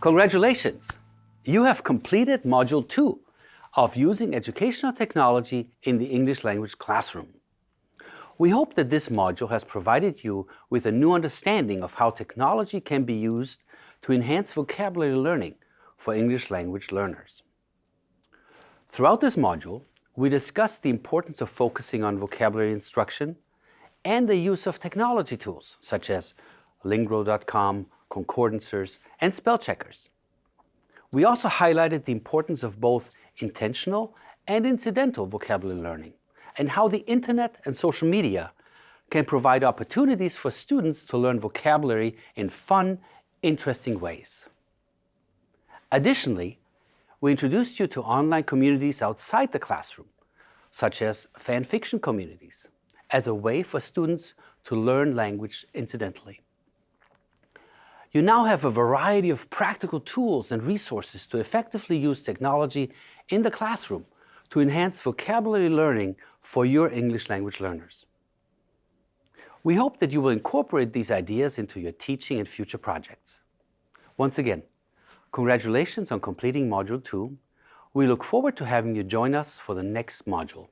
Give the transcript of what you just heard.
Congratulations! You have completed Module 2 of Using Educational Technology in the English Language Classroom. We hope that this module has provided you with a new understanding of how technology can be used to enhance vocabulary learning for English language learners. Throughout this module, we discussed the importance of focusing on vocabulary instruction and the use of technology tools such as Lingro.com, concordancers, and spell checkers. We also highlighted the importance of both intentional and incidental vocabulary learning and how the internet and social media can provide opportunities for students to learn vocabulary in fun, interesting ways. Additionally, we introduced you to online communities outside the classroom, such as fan fiction communities, as a way for students to learn language incidentally. You now have a variety of practical tools and resources to effectively use technology in the classroom to enhance vocabulary learning for your English language learners. We hope that you will incorporate these ideas into your teaching and future projects. Once again, congratulations on completing Module 2. We look forward to having you join us for the next module.